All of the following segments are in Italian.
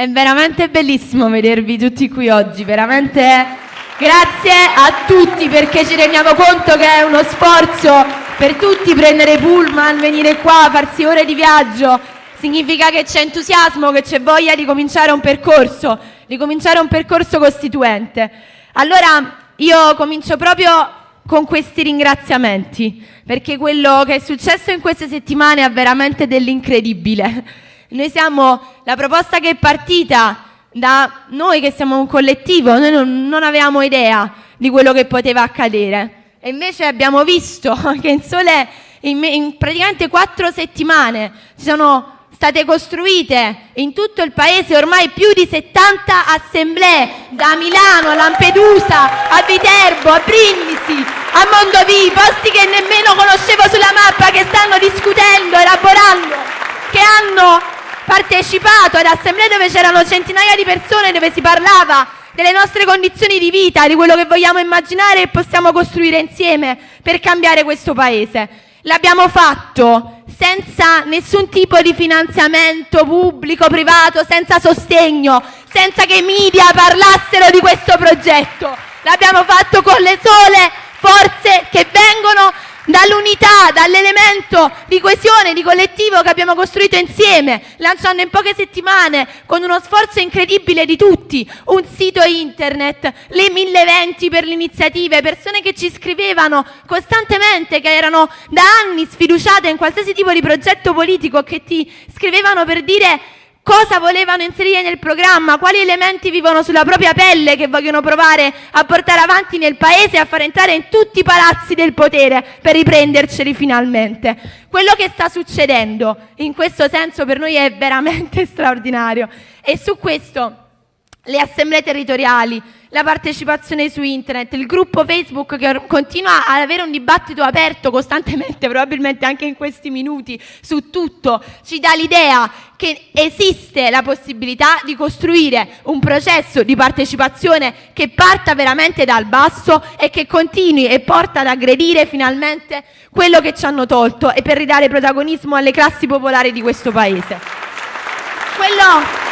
È veramente bellissimo vedervi tutti qui oggi, veramente grazie a tutti perché ci rendiamo conto che è uno sforzo per tutti prendere pullman, venire qua, farsi ore di viaggio. Significa che c'è entusiasmo, che c'è voglia di cominciare un percorso, di cominciare un percorso costituente. Allora io comincio proprio con questi ringraziamenti, perché quello che è successo in queste settimane è veramente dell'incredibile. Noi siamo la proposta che è partita da noi che siamo un collettivo, noi non, non avevamo idea di quello che poteva accadere. E invece abbiamo visto che in sole in, in praticamente quattro settimane ci sono state costruite in tutto il paese ormai più di 70 assemblee, da Milano a Lampedusa, a Viterbo, a Brindisi, a Mondovì, posti che nemmeno conoscevo sulla mappa, che stanno discutendo, elaborando, che hanno partecipato ad assemblee dove c'erano centinaia di persone, dove si parlava delle nostre condizioni di vita, di quello che vogliamo immaginare e possiamo costruire insieme per cambiare questo Paese. L'abbiamo fatto senza nessun tipo di finanziamento pubblico, privato, senza sostegno, senza che i media parlassero di questo progetto. L'abbiamo fatto con le sole dall'elemento di coesione, di collettivo che abbiamo costruito insieme, lanciando in poche settimane, con uno sforzo incredibile di tutti, un sito internet, le mille eventi per le iniziative, persone che ci scrivevano costantemente, che erano da anni sfiduciate in qualsiasi tipo di progetto politico, che ti scrivevano per dire cosa volevano inserire nel programma, quali elementi vivono sulla propria pelle che vogliono provare a portare avanti nel paese e a far entrare in tutti i palazzi del potere per riprenderceli finalmente. Quello che sta succedendo in questo senso per noi è veramente straordinario e su questo le assemblee territoriali, la partecipazione su internet, il gruppo Facebook che continua ad avere un dibattito aperto costantemente, probabilmente anche in questi minuti, su tutto, ci dà l'idea che esiste la possibilità di costruire un processo di partecipazione che parta veramente dal basso e che continui e porta ad aggredire finalmente quello che ci hanno tolto e per ridare protagonismo alle classi popolari di questo Paese. Quello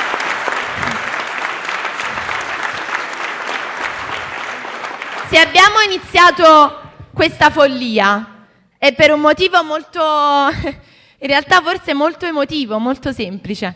Se abbiamo iniziato questa follia è per un motivo molto, in realtà forse molto emotivo, molto semplice.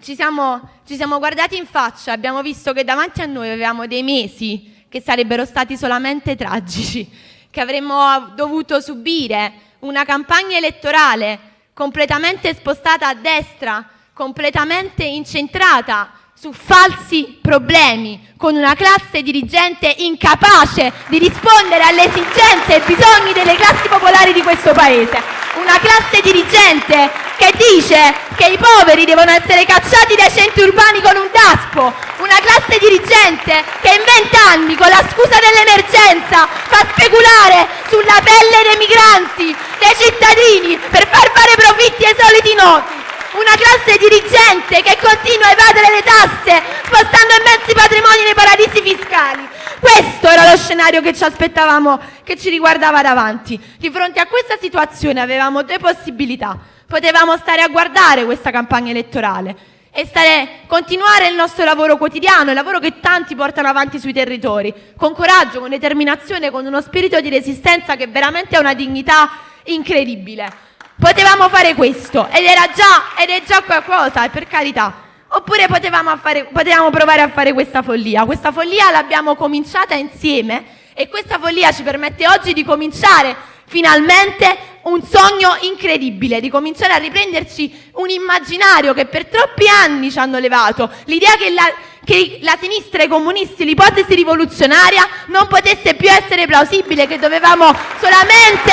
Ci siamo, ci siamo guardati in faccia, abbiamo visto che davanti a noi avevamo dei mesi che sarebbero stati solamente tragici, che avremmo dovuto subire una campagna elettorale completamente spostata a destra, completamente incentrata su falsi problemi, con una classe dirigente incapace di rispondere alle esigenze e ai bisogni delle classi popolari di questo Paese. Una classe dirigente che dice che i poveri devono essere cacciati dai centri urbani con un daspo. Una classe dirigente che in vent'anni, con la scusa dell'emergenza, fa speculare sulla pelle dei migranti, dei cittadini, per far fare profitti ai soliti noti una classe dirigente che continua a evadere le tasse spostando immensi patrimoni nei paradisi fiscali. Questo era lo scenario che ci aspettavamo, che ci riguardava davanti. Di fronte a questa situazione avevamo due possibilità. Potevamo stare a guardare questa campagna elettorale e stare, continuare il nostro lavoro quotidiano, il lavoro che tanti portano avanti sui territori, con coraggio, con determinazione, con uno spirito di resistenza che veramente ha una dignità incredibile. Potevamo fare questo ed era già, ed è già qualcosa, per carità. Oppure potevamo, fare, potevamo provare a fare questa follia. Questa follia l'abbiamo cominciata insieme e questa follia ci permette oggi di cominciare finalmente un sogno incredibile, di cominciare a riprenderci un immaginario che per troppi anni ci hanno levato, l'idea che la, che la sinistra i comunisti, l'ipotesi rivoluzionaria non potesse più essere plausibile, che dovevamo solamente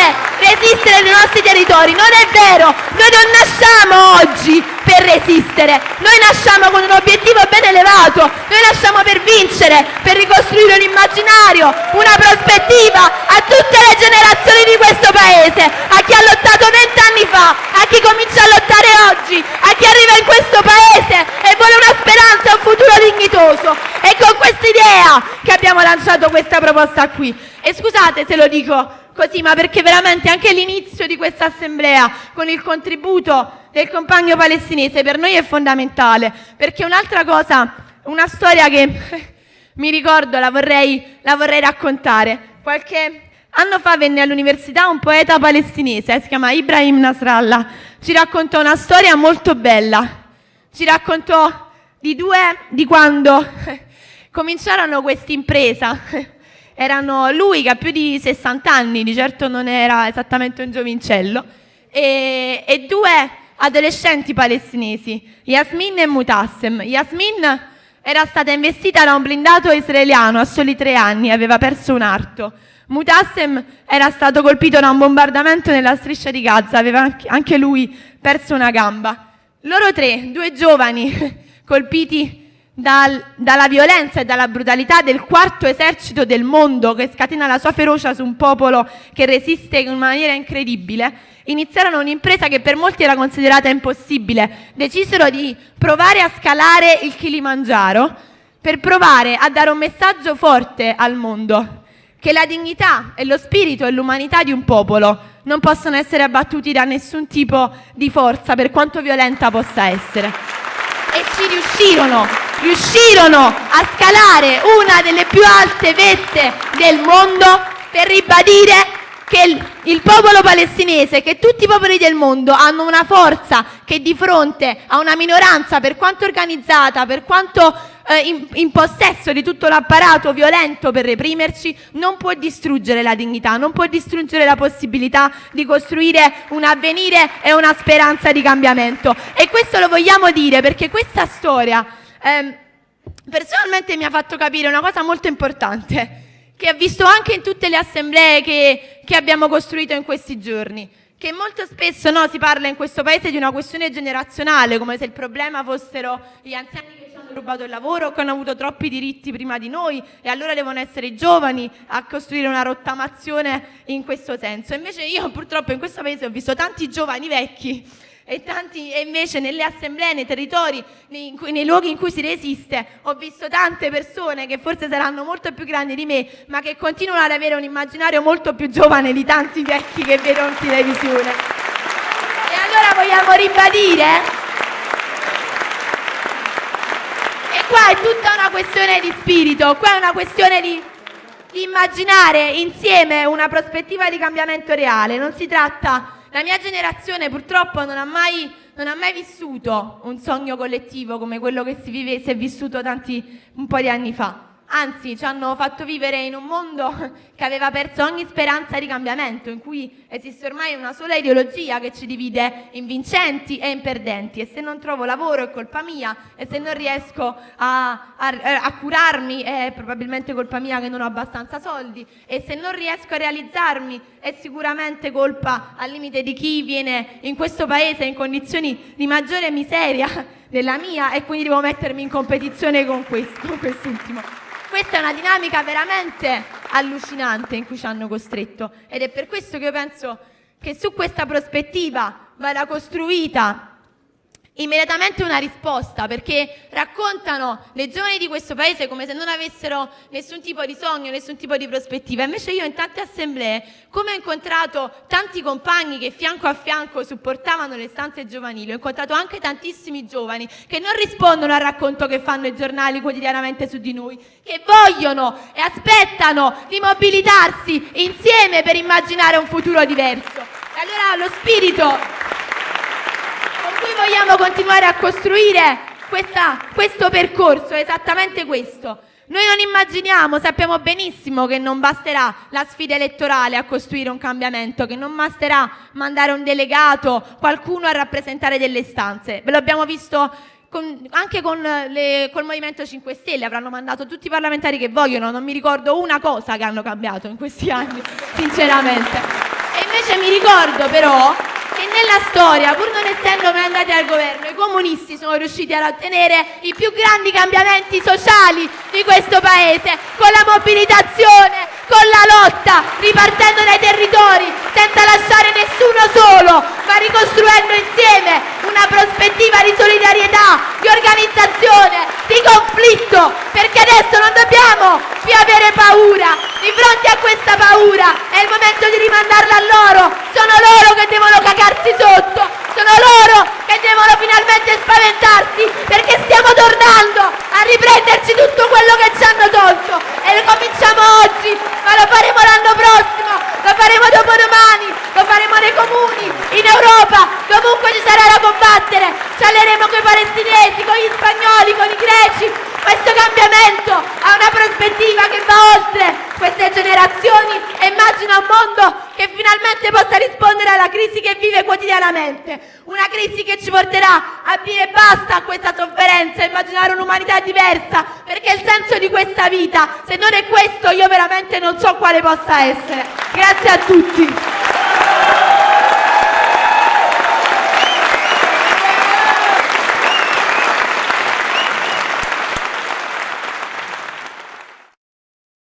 resistere nei nostri territori. Non è vero, noi non nasciamo oggi per resistere, noi nasciamo con un obiettivo ben elevato, noi nasciamo per vincere, per ricostruire un immaginario, una prospettiva a tutte le generazioni di questo Paese, a chi ha lottato vent'anni fa, a chi comincia a lottare oggi, a chi arriva in questo Paese e vuole una speranza, un futuro dignitoso. È con questa idea che abbiamo lanciato questa proposta qui. E scusate se lo dico così, ma perché veramente anche l'inizio di questa assemblea, con il contributo del compagno palestinese per noi è fondamentale, perché un'altra cosa, una storia che mi ricordo, la vorrei, la vorrei raccontare. Qualche anno fa venne all'università un poeta palestinese, si chiama Ibrahim Nasrallah, ci raccontò una storia molto bella, ci raccontò di due, di quando cominciarono questa impresa, erano lui che ha più di 60 anni, di certo non era esattamente un giovincello, e, e due adolescenti palestinesi, Yasmin e Mutassem. Yasmin era stata investita da un blindato israeliano a soli tre anni, aveva perso un arto. Mutassem era stato colpito da un bombardamento nella striscia di Gaza, aveva anche lui perso una gamba. Loro tre, due giovani colpiti dal, dalla violenza e dalla brutalità del quarto esercito del mondo che scatena la sua ferocia su un popolo che resiste in maniera incredibile, iniziarono un'impresa che per molti era considerata impossibile. Decisero di provare a scalare il Kilimangiaro per provare a dare un messaggio forte al mondo, che la dignità e lo spirito e l'umanità di un popolo non possono essere abbattuti da nessun tipo di forza, per quanto violenta possa essere. E ci riuscirono, riuscirono a scalare una delle più alte vette del mondo per ribadire che il, popolo palestinese, che tutti i popoli del mondo hanno una forza che di fronte a una minoranza, per quanto organizzata, per quanto eh, in, in, possesso di tutto l'apparato violento per reprimerci, non può distruggere la dignità, non può distruggere la possibilità di costruire un avvenire e una speranza di cambiamento. E questo lo vogliamo dire perché questa storia eh, personalmente mi ha fatto capire una cosa molto importante che ho visto anche in tutte le assemblee che, che abbiamo costruito in questi giorni, che molto spesso no, si parla in questo paese di una questione generazionale, come se il problema fossero gli anziani che ci hanno rubato il lavoro che hanno avuto troppi diritti prima di noi e allora devono essere i giovani a costruire una rottamazione in questo senso. Invece io purtroppo in questo paese ho visto tanti giovani vecchi e, tanti, e invece nelle assemblee, nei territori, nei, nei, luoghi in cui si resiste, ho visto tante persone che forse saranno molto più grandi di me, ma che continuano ad avere un immaginario molto più giovane di tanti vecchi che vedo in televisione. E allora vogliamo ribadire E qua è tutta una questione di spirito, qua è una questione di, di immaginare insieme una prospettiva di cambiamento reale. Non si tratta la mia generazione purtroppo non ha mai, non ha mai vissuto un sogno collettivo come quello che si, vive, si è vissuto tanti, un po' di anni fa anzi ci hanno fatto vivere in un mondo che aveva perso ogni speranza di cambiamento, in cui esiste ormai una sola ideologia che ci divide in vincenti e in perdenti. E se non trovo lavoro è colpa mia. E se non riesco a, a, a curarmi è probabilmente colpa mia che non ho abbastanza soldi. E se non riesco a realizzarmi è sicuramente colpa al limite di chi viene in questo paese in condizioni di maggiore miseria della mia e quindi devo mettermi in competizione con, questo, quest'ultimo. Questa è una dinamica veramente allucinante in cui ci hanno costretto. Ed è per questo che io penso che su questa prospettiva vada costruita immediatamente una risposta perché raccontano le giovani di questo paese come se non avessero nessun tipo di sogno, nessun tipo di prospettiva. Invece io in tante assemblee, come ho incontrato tanti compagni che fianco a fianco supportavano le stanze giovanili, ho incontrato anche tantissimi giovani che non rispondono al racconto che fanno i giornali quotidianamente su di noi, che vogliono e aspettano di mobilitarsi insieme per immaginare un futuro diverso. E allora lo spirito vogliamo continuare a costruire questa, questo percorso, è esattamente questo. Noi non immaginiamo, sappiamo benissimo che non basterà la sfida elettorale a costruire un cambiamento, che non basterà mandare un delegato, qualcuno a rappresentare delle istanze. Ve l'abbiamo visto con, anche con le, col Movimento 5 Stelle, avranno mandato tutti i parlamentari che vogliono, non mi ricordo una cosa che hanno cambiato in questi anni, sinceramente. E invece mi ricordo però nella storia, pur non essendo mai andati al governo, i comunisti sono riusciti ad ottenere i più grandi cambiamenti sociali di questo paese, con la mobilitazione, con la lotta, ripartendo dai territori, senza lasciare nessuno solo, ma ricostruendo insieme una prospettiva di solidarietà, di organizzazione, di conflitto, perché adesso non dobbiamo più avere paura. Di fronte a questa paura è il momento di rimandarla a loro, cagarsi sotto, sono loro che devono finalmente spaventarsi perché stiamo tornando a riprenderci tutto quello che ci hanno tolto. E lo cominciamo oggi, ma lo faremo l'anno prossimo, lo faremo dopodomani, lo faremo nei comuni, in Europa, dovunque ci sarà da combattere, ci alleremo con i palestinesi, con gli spagnoli, con i greci, questo cambiamento ha una prospettiva che va oltre queste generazioni e immagina un mondo che finalmente possa rispondere alla crisi che vive quotidianamente. Una crisi che ci porterà a dire basta a questa sofferenza, a immaginare un'umanità diversa, perché il senso di questa vita, se non è questo, io veramente non so quale possa essere. Grazie a tutti.